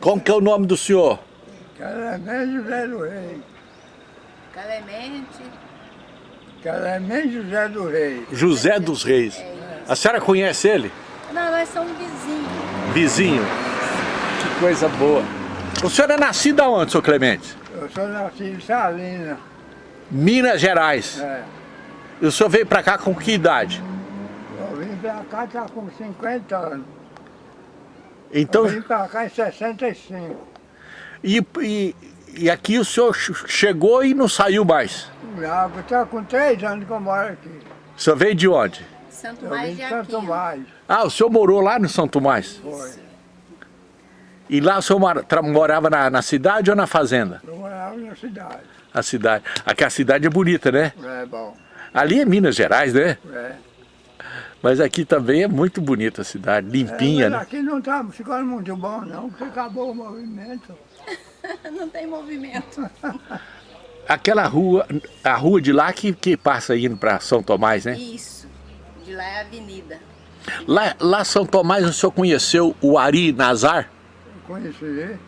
Como que é o nome do senhor? Clemente José do Rei. Clemente. Clemente José do Rei. José dos Reis. A senhora conhece ele? Não, nós somos vizinhos. Vizinho. Que coisa boa. O senhor é nascido aonde, senhor Clemente? Eu sou nascido em Salina. Minas Gerais. É. E o senhor veio pra cá com que idade? Eu vim pra cá, tá com 50 anos. Então, Eu vim pra cá em 65. e, e, e aqui o senhor ch- chegou e não saiu mais. Já, tá com 3 anos que eu moro aqui. O senhor veio de onde? Santo vim de Santo Aquino. Mais. Ah, o senhor morou lá no São Tomás? Foi. E lá o senhor morava na, na cidade ou na fazenda? Eu morava na cidade. A cidade. Aqui a cidade é bonita, né? É bom. Ali é Minas Gerais, né? É. Mas aqui também é muito bonita a cidade, limpinha, é, mas né? aqui não tá ficando muito bom não, porque acabou o movimento. Não tem movimento. Aquela rua, a rua de lá que, que passa indo para São Tomás, né? Isso. De lá é a avenida. Lá, lá São Tomás o senhor conheceu o Ari Nazar? Conheci.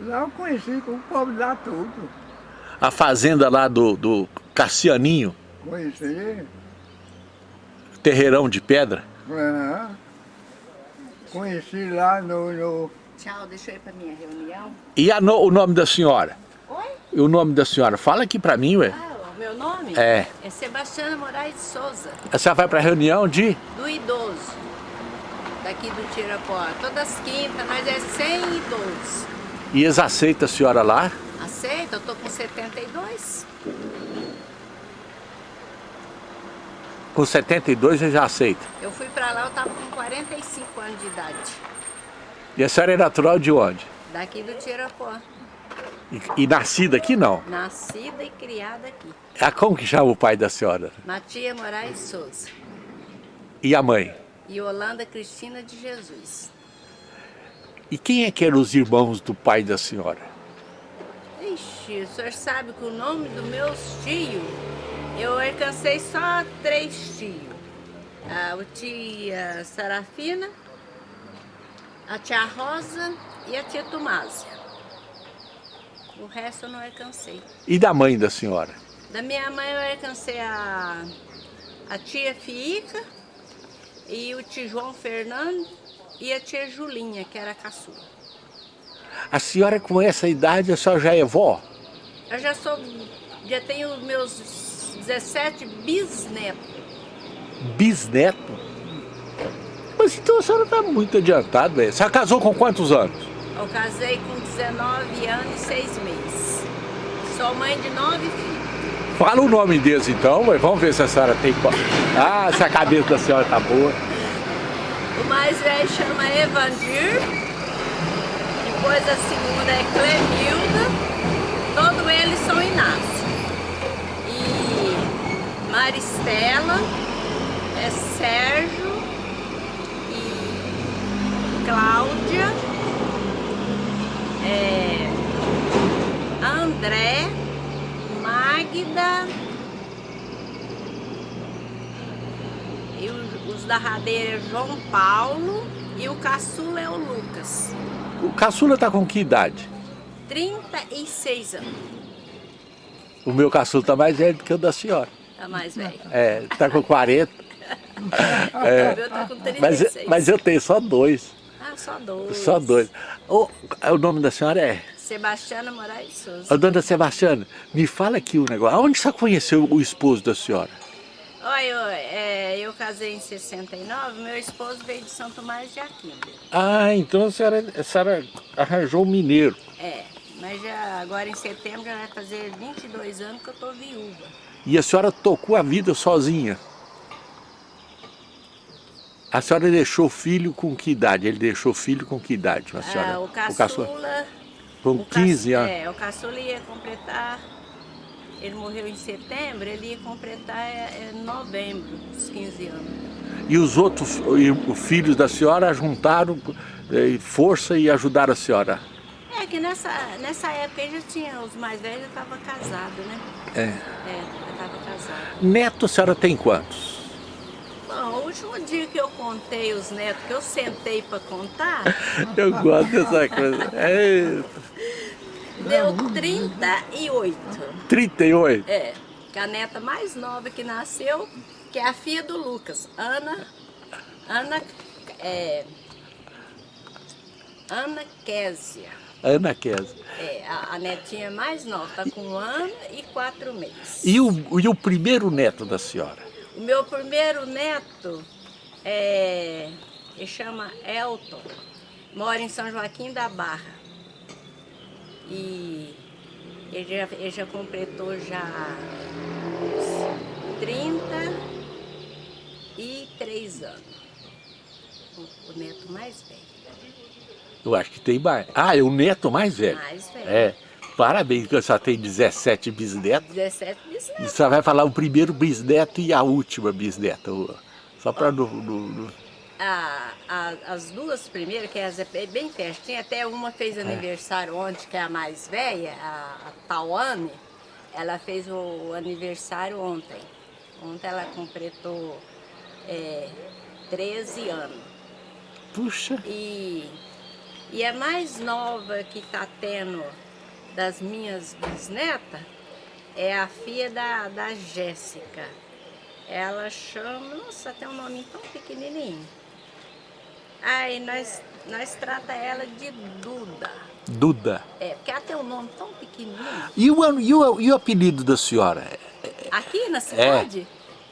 Lá eu conheci com o povo lá tudo. A fazenda lá do, do Cassianinho, Conheci. Terreirão de pedra? É. Conheci lá no, no Tchau, deixa eu ir pra minha reunião. E a no- o nome da senhora? Oi? E o nome da senhora? Fala aqui pra mim, ué. Ah, o meu nome? É. É Sebastiana Moraes Souza, A senhora vai pra reunião de... do idoso. Daqui do Tirapó. Todas as quintas, nós é 100 idosos. E eles aceitam a senhora lá? Aceita? Eu tô com 72. Com 72 eles já aceitam. Eu fui pra lá, eu tava com 45 anos de idade. E a senhora é natural de onde? Daqui do Tirapó. E, e nascida aqui não? Nascida e criada aqui. Ah, como que chama o pai da senhora? Matia Moraes Souza. E a mãe? E Holanda Cristina de Jesus. E quem é que eram os irmãos do pai da senhora? Ixi, o senhor sabe que o nome dos meus tios, eu alcancei só três tios. Ah, o tia Sarafina, a tia Rosa e a tia Tomásia. O resto eu não alcancei. E da mãe da senhora? Da minha mãe eu alcancei a, a tia Fiica e o tio João Fernando e a tia Julinha, que era a caçula. A senhora com essa idade, a senhora já é vó? Eu já sou, já tenho meus 17 bisnetos. Bisneto? Mas então a senhora está muito adiantada, velho. A senhora casou com quantos anos? Eu casei com 19 anos e 6 meses. Sou mãe de nove filhos. Fala o nome deles então, ué. vamos ver se a senhora tem... qual- Ah, se a cabeça da senhora tá boa. O mais velho chama Evandir. Depois a segunda é Clemilda. Todos eles são Inácio. Maristela, é Sérgio e Cláudia, é André, Magda e os, os da radeira é João Paulo e o caçula é o Lucas. O caçula tá com que idade? 36 anos, O meu caçula tá mais velho do que o da senhora. Tá mais velho. É, tá com 40. O meu tá com 36. Mas, mas eu tenho só dois. Ah, só dois. Só dois. O, o nome da senhora é? Sebastiana Moraes Souza. Ô, dona Sebastiana, me fala aqui o negócio. Aonde você conheceu o esposo da senhora? Olha, eu, é, eu casei em 69, meu esposo veio de São Tomás de Aquino. Ah, então a senhora, a senhora arranjou um mineiro. É, mas já agora em setembro já vai fazer 22 anos que eu tô viúva. E a senhora tocou a vida sozinha. A senhora deixou filho com que idade? Ele deixou filho com que idade, a senhora? Ah, o caçula? caçula... Com o 15 caçu- anos. É, o caçula ia completar... Ele morreu em setembro, ele ia completar é, é, novembro, os 15 anos. E os outros e os filhos da senhora juntaram eh, força e ajudaram a senhora? É que nessa, nessa época aí já tinha, os mais velhos já estavam casados, né? É. É. Neto a senhora tem quantos? Bom, o último dia que eu contei os netos, que eu sentei para contar, Eu gosto dessa coisa. É, deu 38. 38. É, que a neta mais nova que nasceu, que é a filha do Lucas, Ana, Ana, é, Ana Késia. Ana Kézia. É, a, a netinha mais nova, tá com um ano e quatro meses. E o, e o primeiro neto da senhora? O meu primeiro neto, é, ele chama Elton, mora em São Joaquim da Barra. E ele já, ele já completou já 33 anos. O, o neto mais velho. Eu acho que tem mais. Ah, é o neto mais velho. Mais velho. É. Parabéns, que só tem 17 bisnetos. 17 bisnetos. Você vai falar o primeiro bisneto e a última bisneta. Só para no- A- a- as duas primeiras, que é é bem pertinho, até uma fez aniversário ontem, que é a mais velha, a, a Tawane, ela fez o aniversário ontem. Ontem ela completou é, 13 anos. Puxa, E, e a mais nova que está tendo das minhas bisnetas é a filha da, da Jéssica. Ela chama, nossa, tem um nome tão pequenininho. Aí nós, nós trata ela de Duda. Duda. É, porque ela tem um nome tão pequenininho. E o, e o, e o apelido da senhora? Aqui na cidade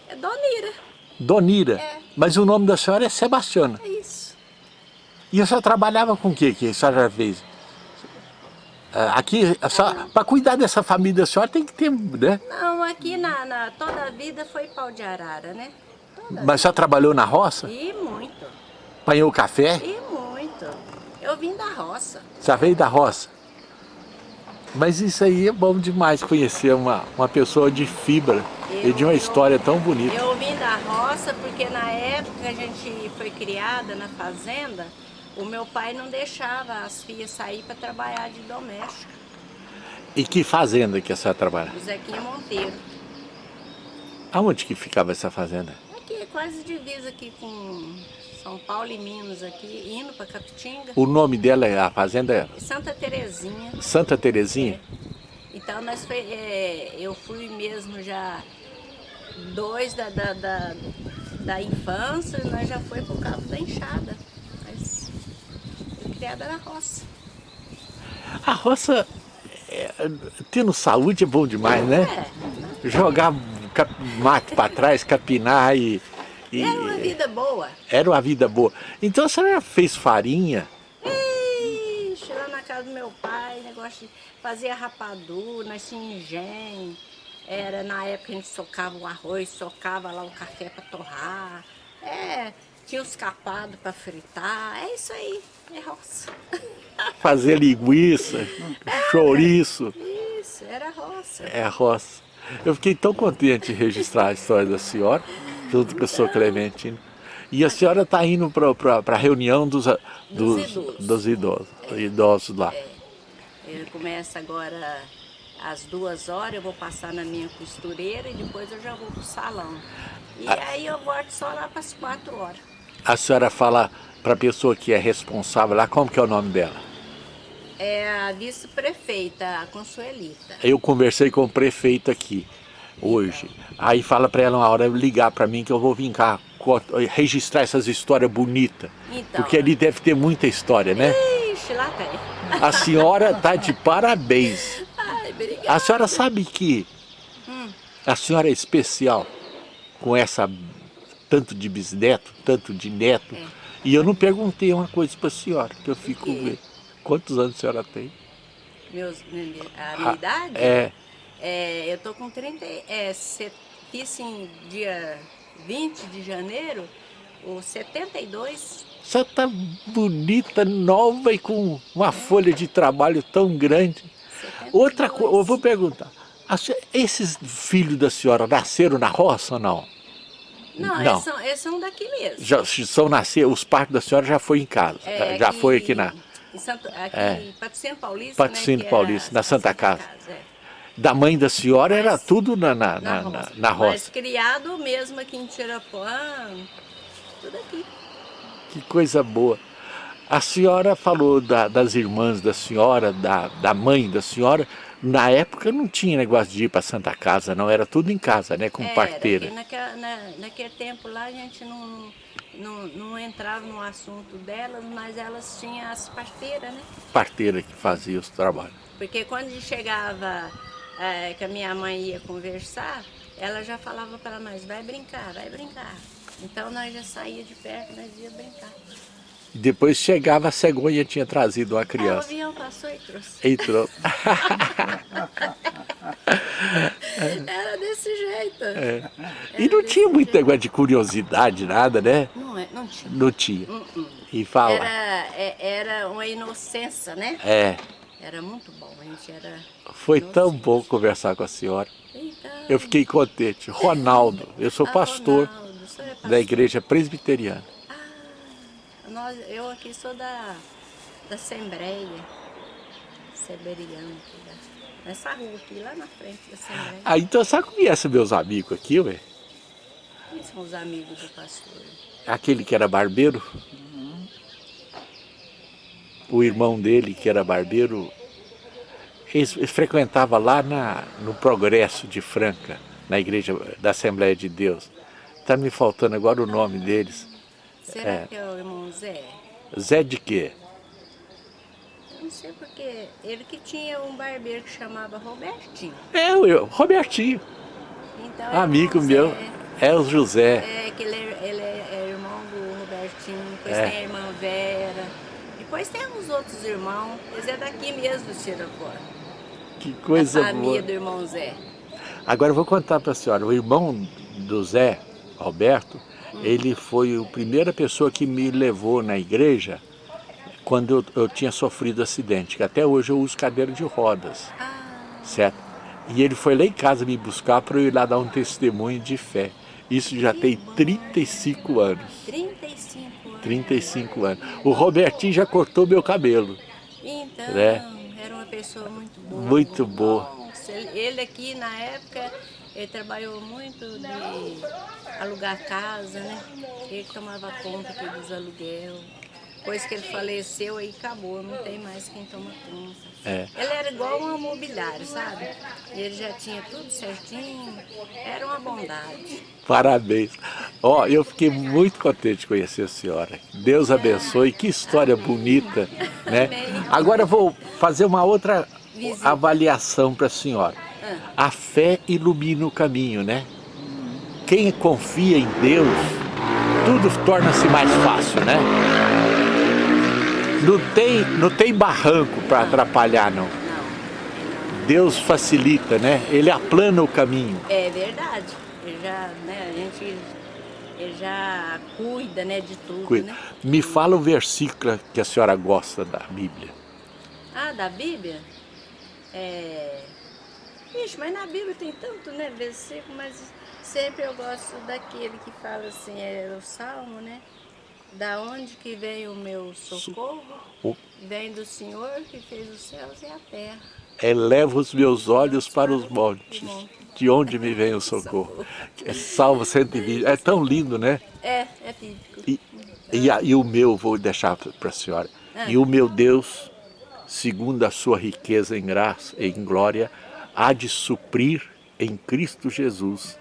é, Donira. Donira. É. Mas o nome da senhora é Sebastiana. É isso. E a senhora trabalhava com o que que a senhora já fez? Ah, Aqui, para cuidar dessa família da senhora tem que ter, né? Não, aqui na, na toda a vida foi pau de arara, né? Toda Mas a senhora trabalhou na roça? E muito. Apanhou café? E muito. Eu vim da roça. Já veio da roça? Mas isso aí é bom demais conhecer uma, uma pessoa de fibra e de uma Eu- história tão bonita. Eu vim da roça porque na época a gente foi criada na fazenda, o meu pai não deixava as filhas sair para trabalhar de doméstico. E que fazenda que a senhora trabalha? Zequinha Monteiro. Aonde que ficava essa fazenda? Aqui, quase divisa aqui com São Paulo e Minas aqui, indo para Capitinga. O nome dela, é- a fazenda é Santa Terezinha. Santa Terezinha? Então nós foi, é, eu fui mesmo já dois da, da, da, da infância, nós já foi pro cabo da enxada. Criada na roça. A roça, é, tendo saúde é bom demais, né? É, Jogar mato para trás, capinar e, e- era uma vida boa. era uma vida boa. Então a senhora fez farinha? Ixi, lá na casa do meu pai, negócio de fazia rapadura, nós tínhamos engenho. Era na época a gente socava o arroz, socava lá o café para torrar. É, tinha os capados para fritar. É isso aí, é roça. Fazer linguiça, chouriço, Isso, era roça. é roça. Eu fiquei tão contente de registrar a história da senhora, junto com o senhor Clementino. E a senhora está indo para a reunião dos, dos, Dos idosos. dos idosos, idosos lá. Ele começa agora às duas horas, eu vou passar na minha costureira e depois eu já vou pro salão. E aí eu volto só lá para as quatro horas. A senhora fala para a pessoa que é responsável lá, como que é o nome dela? É a vice-prefeita, a Consuelita. Eu conversei com o prefeito aqui hoje. Aí fala para ela uma hora ligar para mim que eu vou vir cá registrar essas histórias bonitas. Então. Porque ali deve ter muita história, né? Ixi, lá tem. A senhora tá de parabéns. Ai. A senhora sabe que a senhora é especial com essa tanto de bisneto, tanto de neto. É. E eu não perguntei uma coisa para a senhora, que eu fico vendo. Quantos anos a senhora tem? Meus, a minha Ah, idade? É, É, eu tô com 30, e- é, se- fiz em dia 20 de janeiro, o 72. Você está bonita, nova e com uma folha de trabalho tão grande. 72. Outra coisa, eu vou perguntar. esses filhos da senhora nasceram na roça ou não? Não, Não. Eles, são, eles são daqui mesmo. Já são nascer, os partos da senhora já foi em casa, É, já foi aqui na. Em Santo, aqui É. em Patrocínio Paulista, Patrocínio né, que é Paulista, na a Santa Casa. é. Da mãe da senhora Mas, era tudo na, na, na, na, roça. na roça. Mas criado mesmo aqui em Tirapuã, tudo aqui. Que coisa boa. A senhora falou da, das irmãs da senhora, da, da mãe da senhora. Na época não tinha negócio de ir para Santa Casa, não. Era tudo em casa, né? Com Era, parteira. que Naquela, na, naquele tempo lá a gente não, não, não entrava no assunto delas, mas elas tinham as parteiras, né? Parteira que fazia os trabalhos. Porque quando chegava, é, que a minha mãe ia conversar, ela já falava para nós, vai brincar, vai brincar. Então nós já saía de perto, nós ia brincar. E depois chegava a cegonha tinha trazido uma Ah, o criança. avião passou e trouxe. Entrou. Era desse jeito. É. E não tinha muito negócio de curiosidade, nada, né? Não, é, não tinha. Não tinha. Hum, hum. E fala. Era, é- era uma inocência, né? É, Era muito bom, a gente era... foi tão bom conversar com a senhora. Então, Eu fiquei contente. Ronaldo, eu sou ah, pastor Ronaldo, é da pastor? igreja presbiteriana. Nós, eu aqui sou da, da Assembleia Seberiana, aqui da- nessa rua aqui, lá na frente da Assembleia. Ah, então você conhece meus amigos aqui, ué? Quem são os amigos do pastor? Aquele que era barbeiro. O irmão dele, que era barbeiro, eles, eles frequentava lá na, no Progresso de Franca, na igreja da Assembleia de Deus. Está me faltando agora o nome deles. Será É. que é o irmão Zé? Zé de quê? Eu não sei porque ele que tinha um barbeiro que chamava Robertinho. É o Robertinho, Então, é amigo meu. É o José. É, que ele, é, ele é, é irmão do Robertinho, depois É. tem a irmã Vera, depois tem uns outros irmãos, eles é daqui mesmo do Tirapó. Que A coisa boa. família do irmão Zé. Agora eu vou contar para a senhora, o irmão do Zé, Alberto, ele foi a primeira pessoa que me levou na igreja quando eu, eu tinha sofrido acidente, que até hoje eu uso cadeira de rodas, Ah, certo? E ele foi lá em casa me buscar para eu ir lá dar um testemunho de fé. Isso já tem 35 anos. 35 anos. 35 anos. O Robertinho já cortou meu cabelo. Então, É. era uma pessoa muito boa. Muito boa. Ele aqui na época, ele trabalhou muito de alugar casa, né? Ele tomava conta dos aluguel. Depois que ele faleceu, aí acabou, não tem mais quem toma conta. É. Ele era igual um mobiliário, sabe? E ele já tinha tudo certinho, era uma bondade. Parabéns. Ó, eu fiquei muito contente de conhecer a senhora. Deus abençoe, que história bonita, né? Amém. Agora eu vou fazer uma outra Visita. avaliação para a senhora. A fé ilumina o caminho, né? Quem confia em Deus, tudo torna-se mais fácil, né? Não tem, não tem barranco para atrapalhar, não. Não, Deus facilita, né? Ele aplana o caminho. é verdade. Ele já, né, a gente ele já cuida, né, de tudo, Cuida. né? Me fala um versículo que a senhora gosta da Bíblia. Ah, da Bíblia? É... Ixi, mas na Bíblia tem tanto, né, versículo, mas sempre eu gosto daquele que fala assim, é o Salmo, né? Da onde que vem o meu socorro? O- Vem do Senhor que fez os céus e a terra. Eleva os meus olhos para os montes, de onde me vem o socorro. É Salmo 120, é tão lindo, né? É, é bíblico. E, e, e o meu, vou deixar para a senhora. Ah. E o meu Deus, segundo a sua riqueza em graça e em glória, há de suprir em Cristo Jesus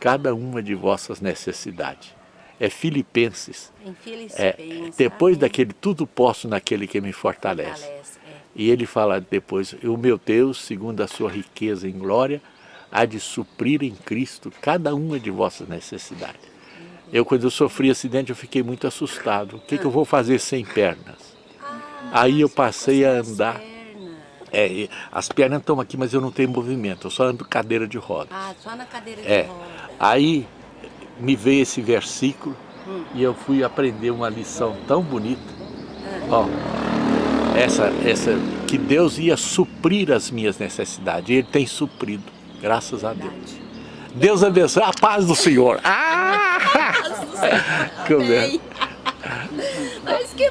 cada uma de vossas necessidades. É Filipenses. Em É, Filipenses. depois amém. daquele tudo posso naquele que me fortalece. Fortalece, é. E ele fala depois, o meu Deus, segundo a sua riqueza em glória, há de suprir em Cristo cada uma de vossas necessidades. Eu, quando eu sofri acidente, eu fiquei muito assustado. O que, que eu vou fazer sem pernas? Ah, Aí eu se passei a andar. É, as pernas estão aqui, mas eu não tenho movimento, eu só ando cadeira de rodas. Ah, só na cadeira de É. roda. Aí me veio esse versículo e eu fui aprender uma lição tão bonita. Ó, essa, essa, que Deus ia suprir as minhas necessidades. E Ele tem suprido, graças a Deus. Verdade. Deus abençoe a paz do Senhor. Ah! Como é? Amém. Mas que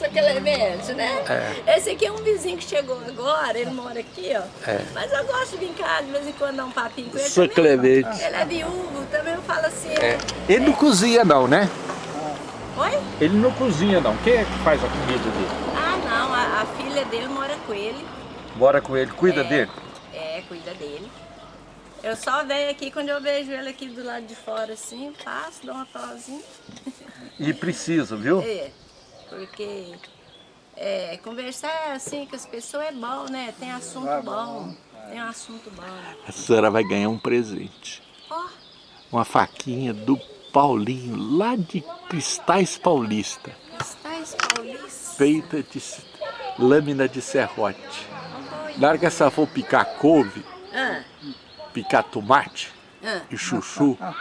Essa Clemente, né? É. Esse aqui é um vizinho que chegou agora, ele mora aqui, ó. É. Mas eu gosto de vir cá de vez em quando dar um papinho com ele Sou também. Clemente. Ele é viúvo, também eu falo assim. É. Ele não cozinha não, né? Oi? Ele não cozinha não. Quem é que faz a comida dele? Ah, não, a, a filha dele mora com ele. Bora com ele, cuida É. dele. É, cuida dele. Eu só venho aqui quando eu vejo ele aqui do lado de fora assim, passo, dou uma tosinha. E precisa, viu? É, porque é, conversar assim com as pessoas é bom, né? Tem assunto É bom. Tem um assunto bom. A senhora vai ganhar um presente. Ó, Uma faquinha do Paulinho, lá de Cristais Paulista. Cristais Paulista. Feita de lâmina de serrote. Olha. Na hora que a senhora for picar couve, Ah, picar tomate ah. e chuchu, Ah,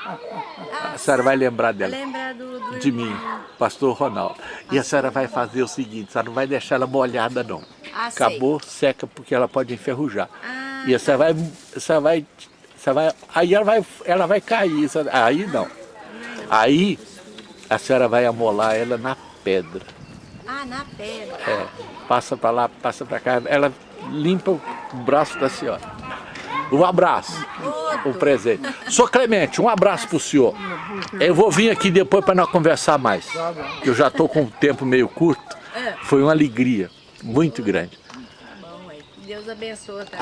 a senhora vai lembrar dela. Lembra do, do De mim, pastor Ronaldo. E a senhora vai fazer o seguinte, a senhora não vai deixar ela molhada não. Ah, sei. Acabou, seca, porque ela pode enferrujar. Ah, E a senhora vai, a senhora vai, a senhora vai, aí ela vai, ela vai cair, senhora- aí não. Aí a senhora vai amolar ela na pedra. ah, na pedra. É, passa para lá, passa para cá, ela limpa o braço da senhora. Um abraço, um presente. Sou Clemente, um abraço pro senhor. Eu vou vir aqui depois para nós conversar mais. Eu já estou com o tempo meio curto. É. Foi uma alegria muito grande. Deus abençoe, tá?